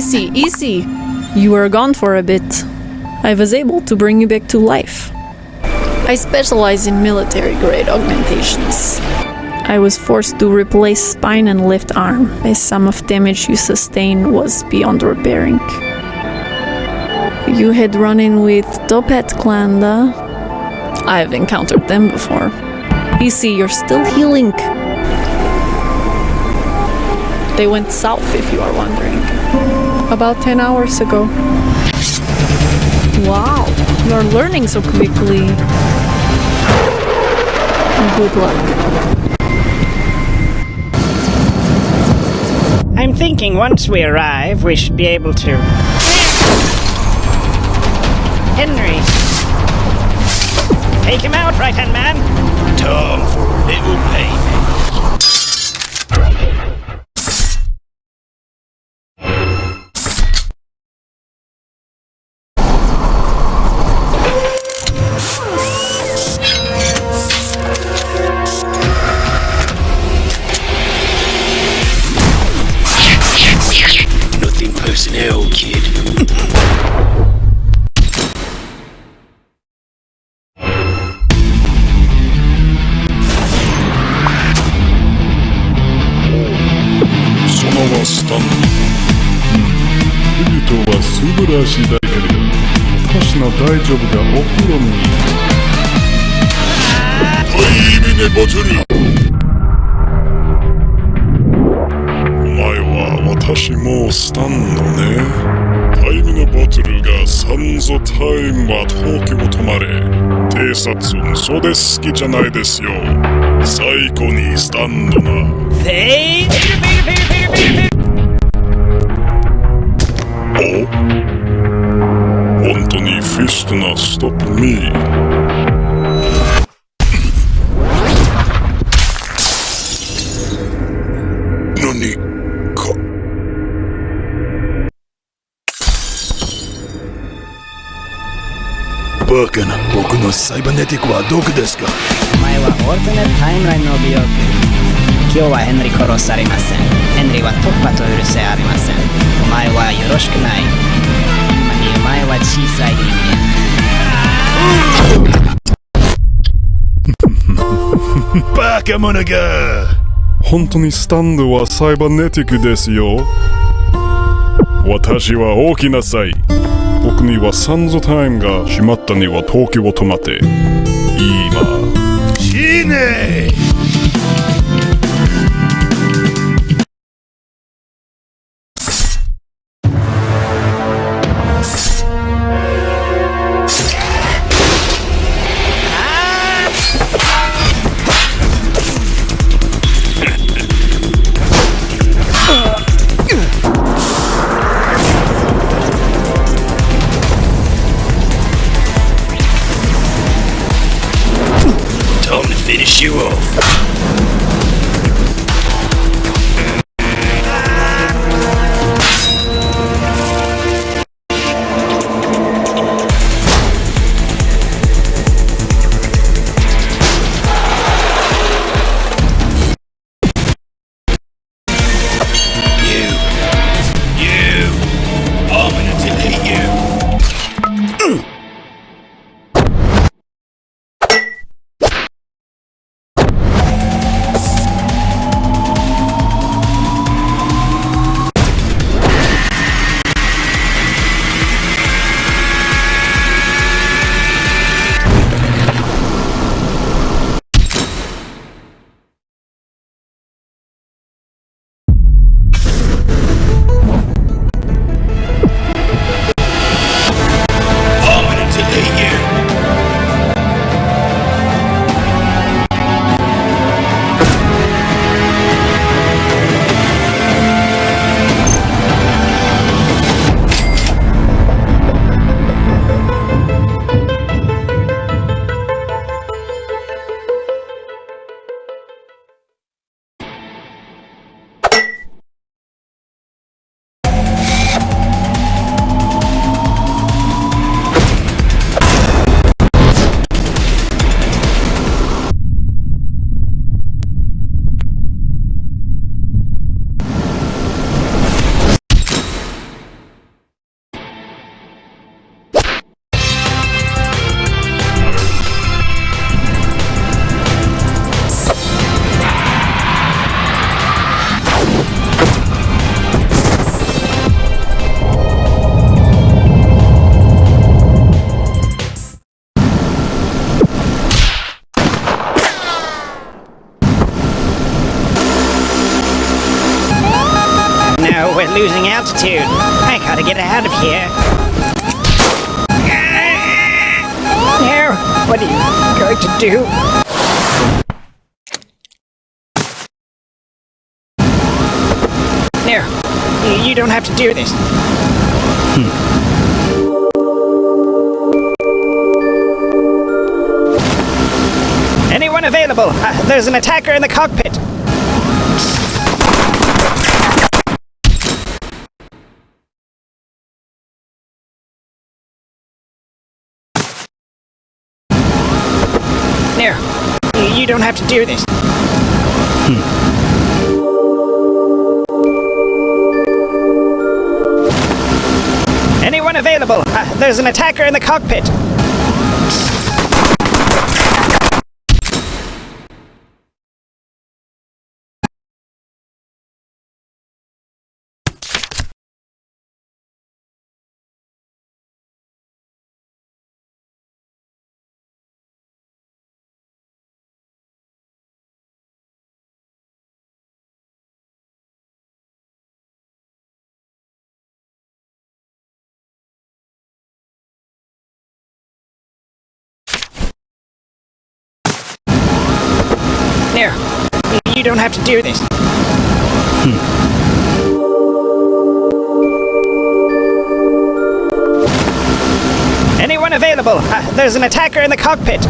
Easy, easy. You were gone for a bit. I was able to bring you back to life. I specialize in military grade augmentations. I was forced to replace spine and left arm, as some of damage you sustained was beyond repairing. You had run in with Toppat Klanda. I've encountered them before. Easy, you're still healing. They went south, if you are wondering. About 10 hours ago. Wow, you're learning so quickly. Good luck. I'm thinking once we arrive, we should be able to. Henry! Take him out, right hand man! Time for a little payment. はいミネボトルお前は私もスタンのね。タイムのボトルがサンゾタイムは東京止まれ。偵察それ好きじゃないですよ。最高にスタンドな。Fade! Fade, fade, fade, fade, fade. お？本当にフィストなストップミー。バカな僕のサイバネティックはどこですか？お前はオルタネタイムラインの美容区今日はヘンリー殺されません。ヘンリーは突破と許せありません。お前はよろしくない。今にお前は小さい人間。バカ者が本当にスタンドはサイバネティックですよ。私は大きなさいにはサンゾタイムが閉まったには東京を止まって do this. Anyone available? Uh, there's an attacker in the cockpit. There. you- don't have to do this. Anyone available? Uh, there's an attacker in the cockpit. You- don't have to do this. Anyone available? Uh, there's an attacker in the cockpit.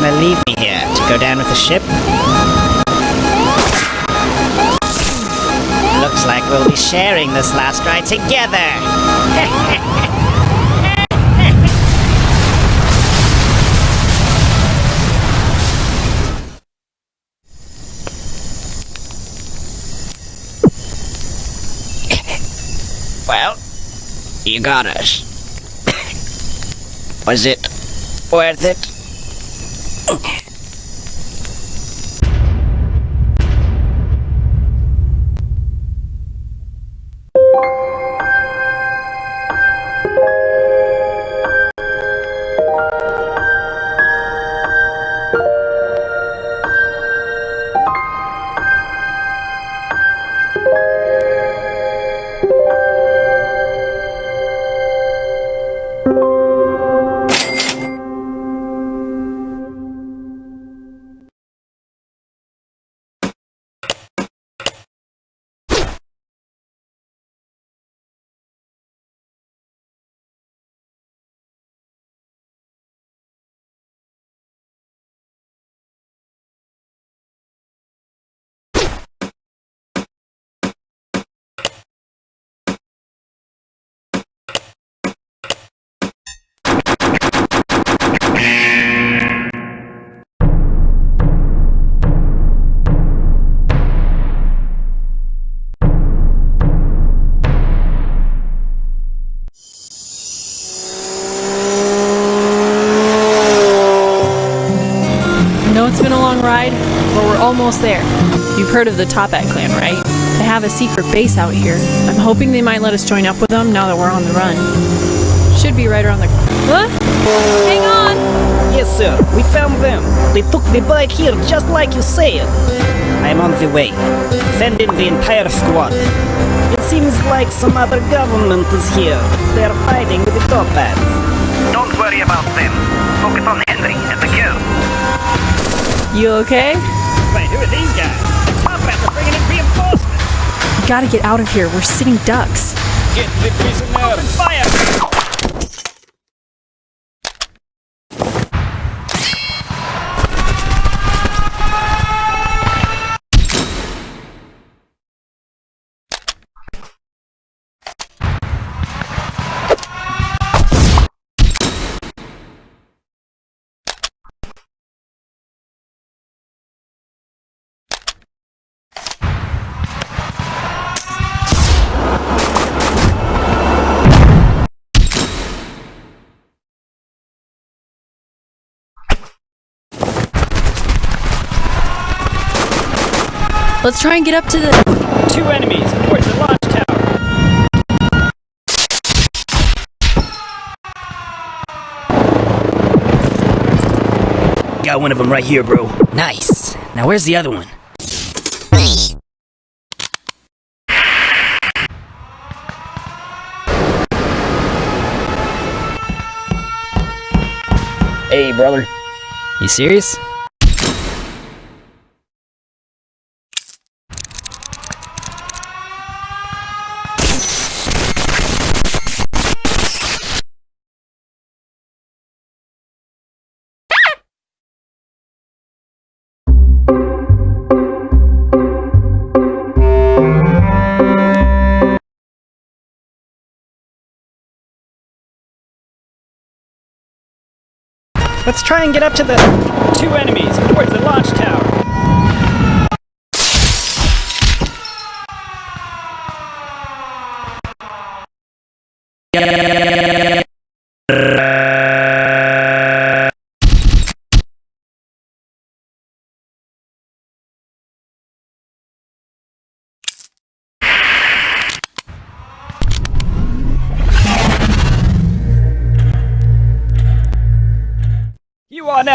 Gonna leave me here to go down with the ship? Looks like we'll be sharing this last ride together. well, you got us. Was it worth it? I heard of the Toppat clan, right? They have a secret base out here. I'm hoping they might let us join up with them now that we're on the run. Should be right around the. Huh? Hang on! Yes, sir. We found them. They took the bike here just like you said. I'm on the way. Send in the entire squad. It seems like some other government is here. They're fighting with the Toppats. Don't worry about them. Focus on Henry and the girl. You okay? Wait, who are these guys? The Toppats are bringing in reinforcements. We gotta get out of here. We're sitting ducks. Get the. Open fire! Let's try and get up to the. Two enemies towards the launch tower. Got one of them right here, bro. Nice. Now where's the other one? Hey, brother. You serious? Let's try and get up to the two enemies towards the launch tower. You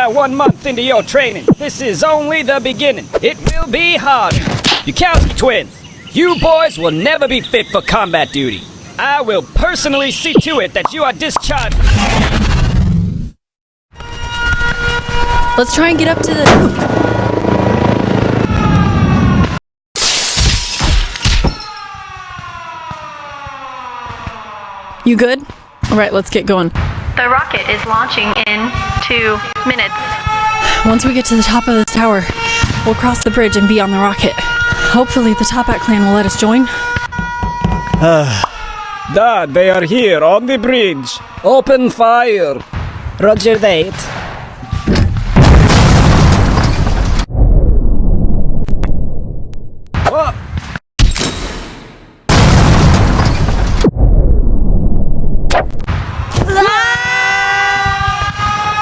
now one month into your training. This is only the beginning. It will be hard. Bukowski twins, you boys will never be fit for combat duty. I will personally see to it that you are discharged. Let's try and get up to the. You good? All right, let's get going. The rocket is launching in two minutes. Once we get to the top of this tower, we'll cross the bridge and be on the rocket. Hopefully, the Toppat clan will let us join. Ah, Dad, they are here on the bridge. Open fire. Roger that. What?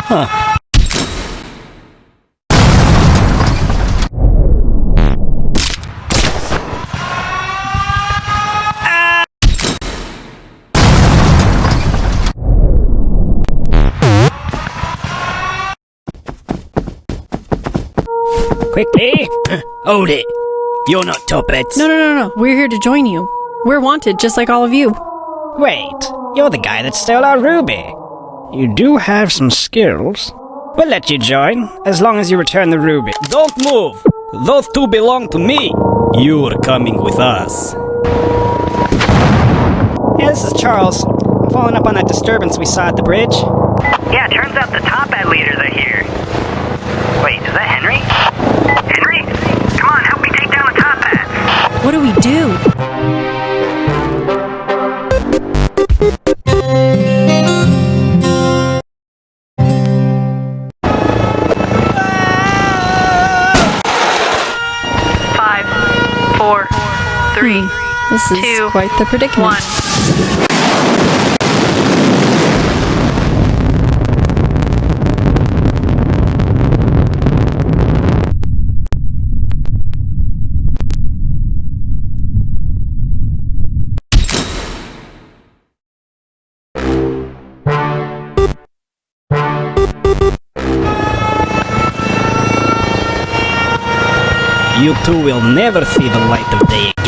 Quickly! Hold it. You're not Toppats. No, no, no, no. We're here to join you. We're wanted, just like all of you. Wait, you're the guy that stole our ruby. You do have some skills. We'll let you join, as long as you return the ruby. Don't move! Those two belong to me! You're coming with us. Yeah, this is Charles. I'm following up on that disturbance we saw at the bridge. Yeah, turns out the Toppat leaders are here. Wait, is that Henry? Henry? Come on, help me take down the Toppats. What do we do? This is Two, quite the predicament. one. You two will never see the light of day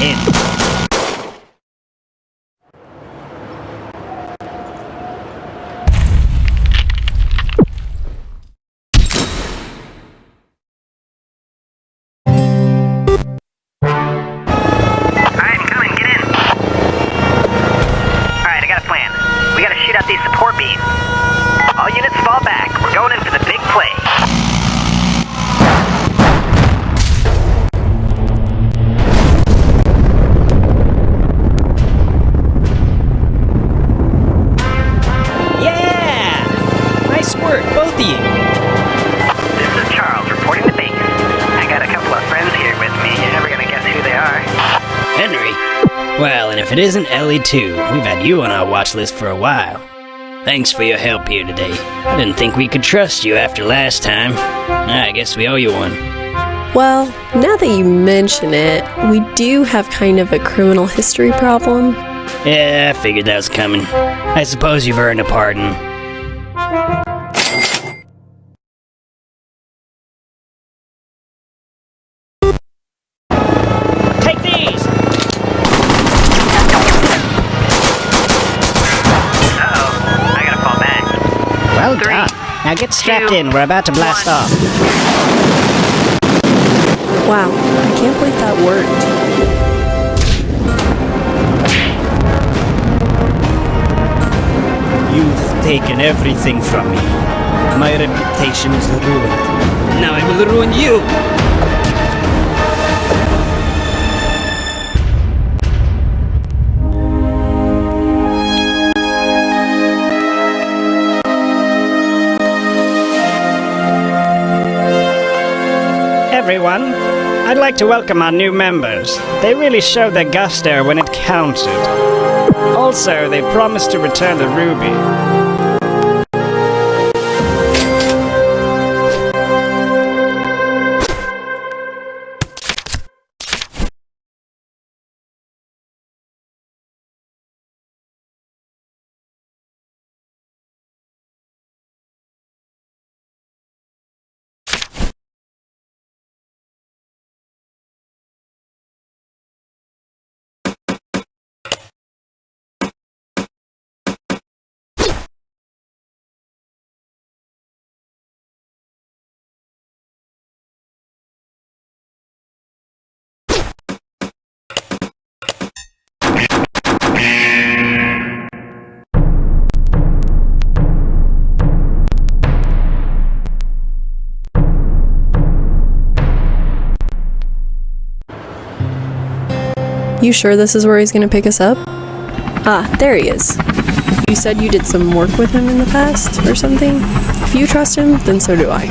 if it isn't Ellie too, we've had you on our watch list for a while. Thanks for your help here today. I didn't think we could trust you after last time. Ah, I guess we owe you one. Well, now that you mention it, we do have kind of a criminal history problem. Yeah, I figured that was coming. I suppose you've earned a pardon. Strapped two, in. We're about to blast one. off. Wow, I can't believe that worked. You've taken everything from me. My reputation is ruined. Now I will ruin you! Everyone, I'd like to welcome our new members. They really showed their gusto when it counted. Also, they promised to return the ruby. You sure this is where he's gonna pick us up? Ah, there he is. You said you did some work with him in the past or something? If you trust him, then so do I.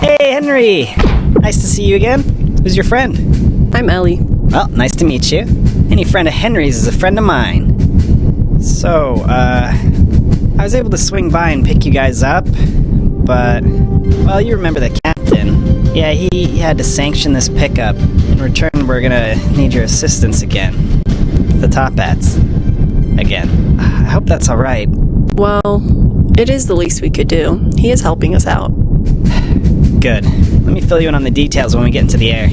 Hey, Henry! Nice to see you again. Who's your friend? I'm Ellie. Well, nice to meet you. Any friend of Henry's is a friend of mine. So, uh, I was able to swing by and pick you guys up, but, well, you remember the captain. Yeah, he, he had to sanction this pickup. In return, we're gonna need your assistance again. The Toppats. Again. I hope that's alright. Well, it is the least we could do. He is helping us out. Good. Let me fill you in on the details when we get into the air.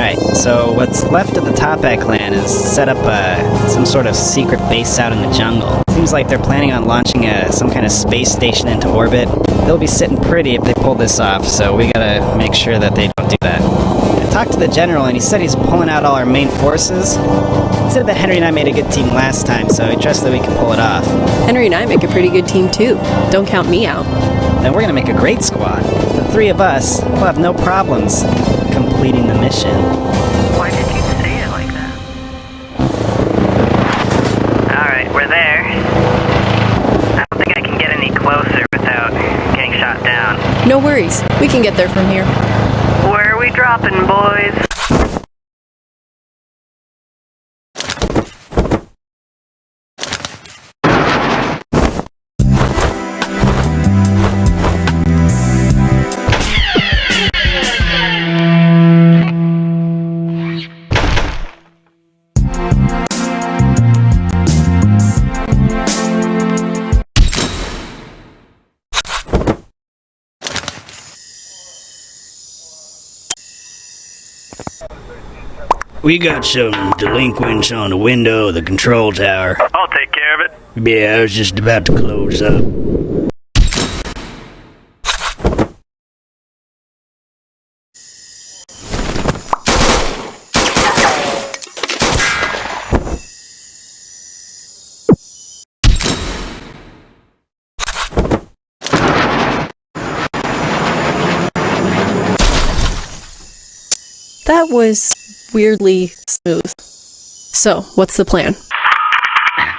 Alright, so what's left of the Toppat clan is set up uh, some sort of secret base out in the jungle. Seems like they're planning on launching a, some kind of space station into orbit. They'll be sitting pretty if they pull this off, so we gotta make sure that they don't do that. I talked to the general and he said he's pulling out all our main forces. He said that Henry and I made a good team last time, so he trusts that we can pull it off. Henry and I make a pretty good team too. Don't count me out. Then we're gonna make a great squad. The three of us will have no problems completing the mission. Why did you say it like that? Alright, we're there. I don't think I can get any closer without getting shot down. No worries. We can get there from here. Where are we dropping, boys? We got some delinquents on the window of the control tower. I'll take care of it. Yeah, I was just about to close up. That was weirdly smooth. So, what's the plan?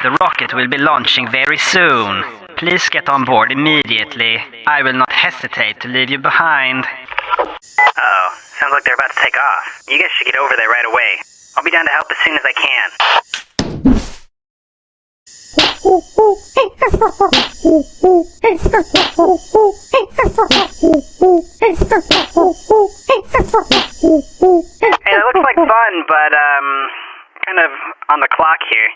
The rocket will be launching very soon. Please get on board immediately. I will not hesitate to leave you behind. Oh, sounds like they're about to take off. You guys should get over there right away. I'll be down to help as soon as I can. That looks like fun, but um, kind of on the clock here.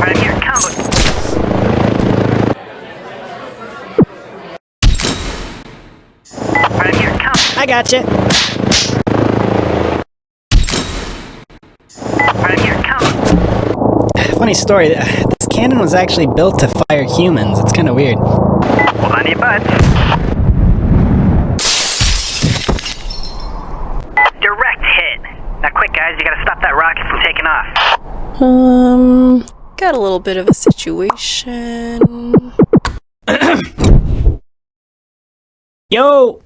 Right here, combo. Right here, combo. I gotcha. Right here, combo. Funny story. uh, This cannon was actually built to fire humans. It's kind of weird. Hold on your butts. Direct hit. Now, quick, guys, you gotta stop that rocket from taking off. Um, got a little bit of a situation. Yo!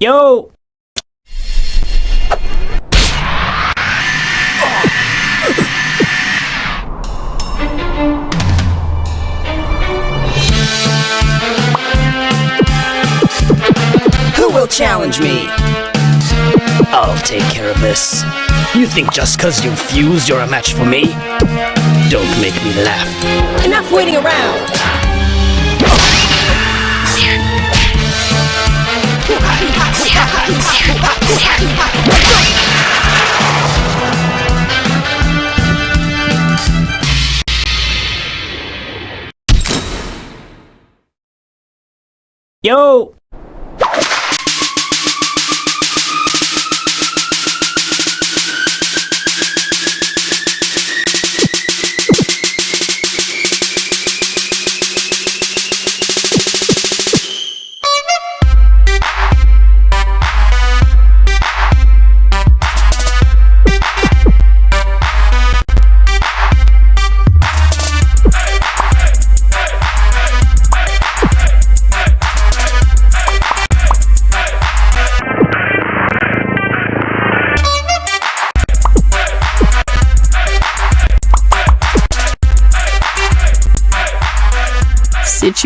Yo! Challenge me? I'll take care of this. You think just cause you fused you're a match for me? Don't make me laugh. Enough waiting around! Yo!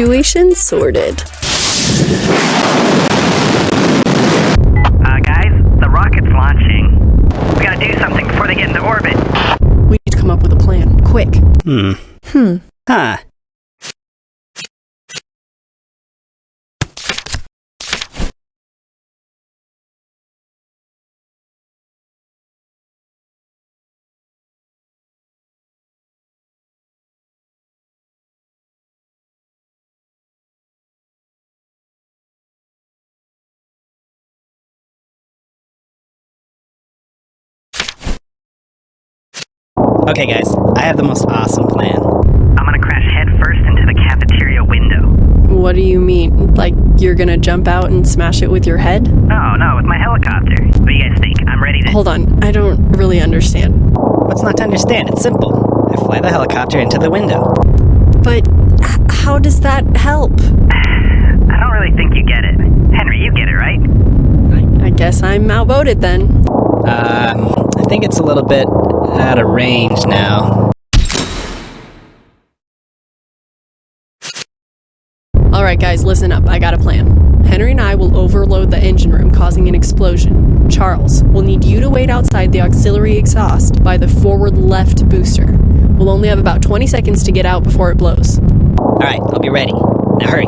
Situation sorted. Uh, guys, the rocket's launching. We gotta do something before they get into orbit. We need to come up with a plan. Quick. Hmm. Hmm. Huh. Okay, guys, I have the most awesome plan. I'm gonna crash headfirst into the cafeteria window. What do you mean? Like you're gonna jump out and smash it with your head? No, no, with my helicopter. What do you guys think? I'm ready to. Hold on, I don't really understand. What's not to understand? It's simple. I fly the helicopter into the window. But how does that help? I don't really think you get it. Henry, you get it, right? I, I guess I'm outvoted then. Um, I think it's a little bit out of range now. Alright, guys, listen up. I got a plan. Henry and I will overload the engine room, causing an explosion. Charles, we'll need you to wait outside the auxiliary exhaust by the forward left booster. We'll only have about 20 seconds to get out before it blows. Alright, I'll be ready. Now hurry.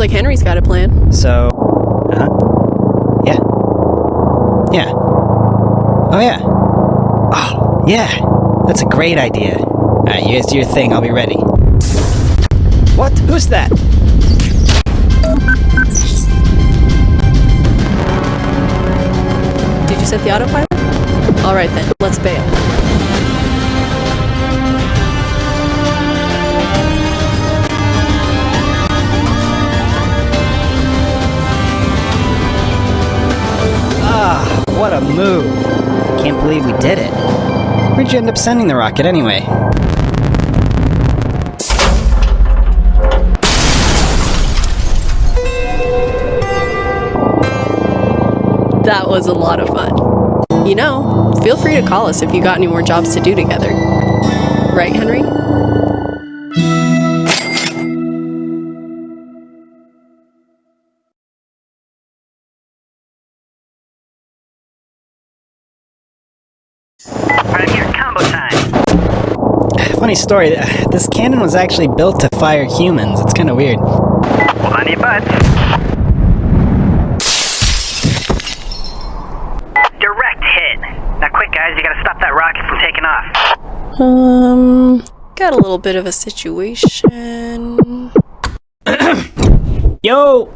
Seems like Henry's got a plan. So, uh huh. Yeah. Yeah. Oh, yeah. Oh, yeah. That's a great idea. Alright, you guys do your thing. I'll be ready. What? Who's that? Did you set the autopilot? Alright then, let's bail. What a move. Can't believe we did it. Where'd you end up sending the rocket anyway? That was a lot of fun. You know, feel free to call us if you got any more jobs to do together. Right, Henry? Funny story, uh, this cannon was actually built to fire humans. It's kind of weird. Hold on to your butts. Direct hit. Now quick, guys, you gotta stop that rocket from taking off. Um, got a little bit of a situation. Yo!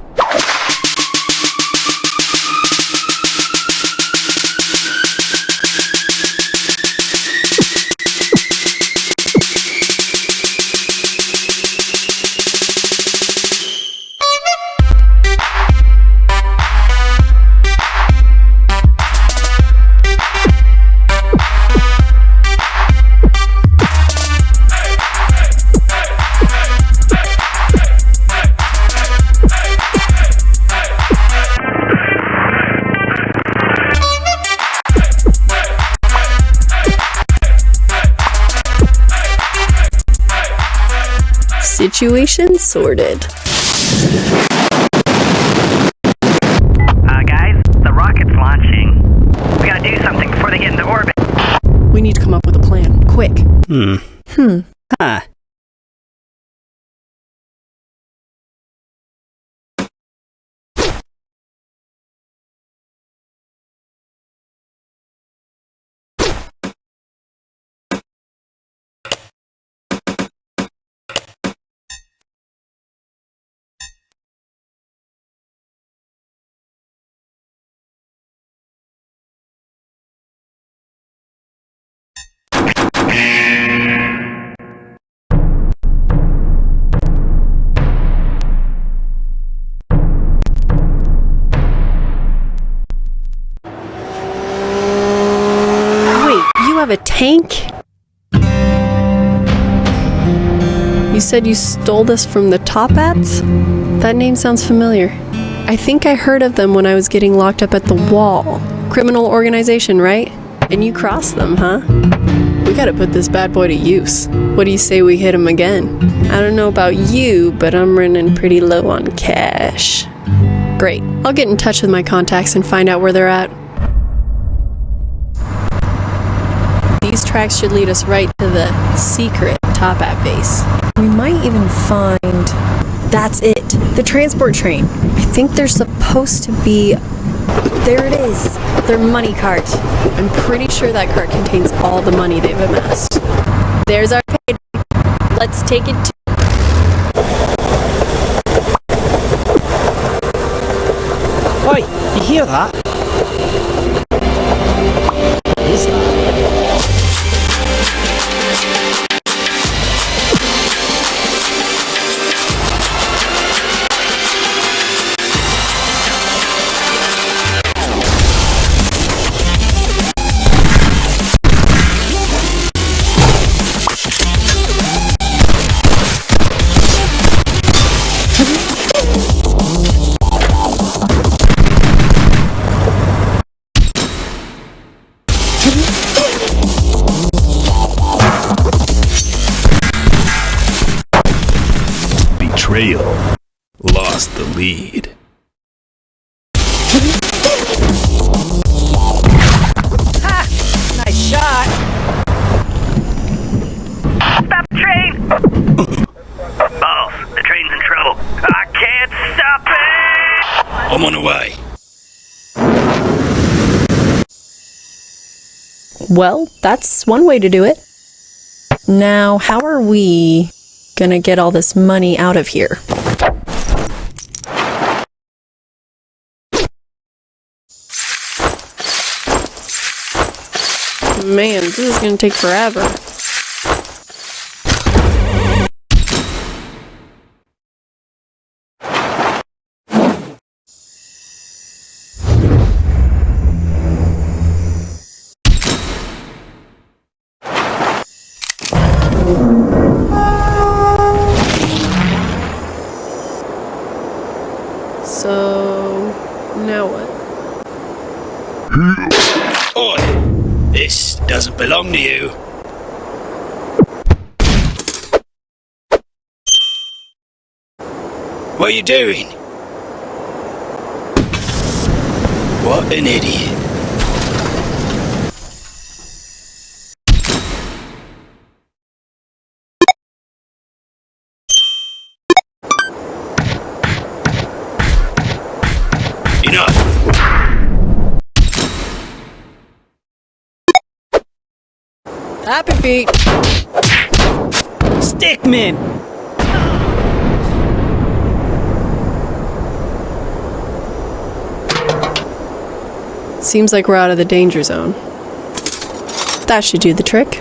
Situation sorted. Have a tank? You said you stole this from the Toppats? That name sounds familiar. I think I heard of them when I was getting locked up at the wall. Criminal organization, right? And you crossed them, huh? We gotta put this bad boy to use. What do you say we hit him again? I don't know about you, but I'm running pretty low on cash. Great. I'll get in touch with my contacts and find out where they're at. These tracks should lead us right to the secret Toppat base. We might even find. That's it. The transport train. I think there's supposed to be. There it is. Their money cart. I'm pretty sure that cart contains all the money they've amassed. There's our payday. Let's take it to. Oi, you hear that? It! I'm on the. Well, that's one way to do it. Now, how are we gonna get all this money out of here? Man, this is gonna take forever. So, now what? Oi! This to you. What are you doing? What an idiot. Happy feet! Stickmin! Seems like we're out of the danger zone. That should do the trick.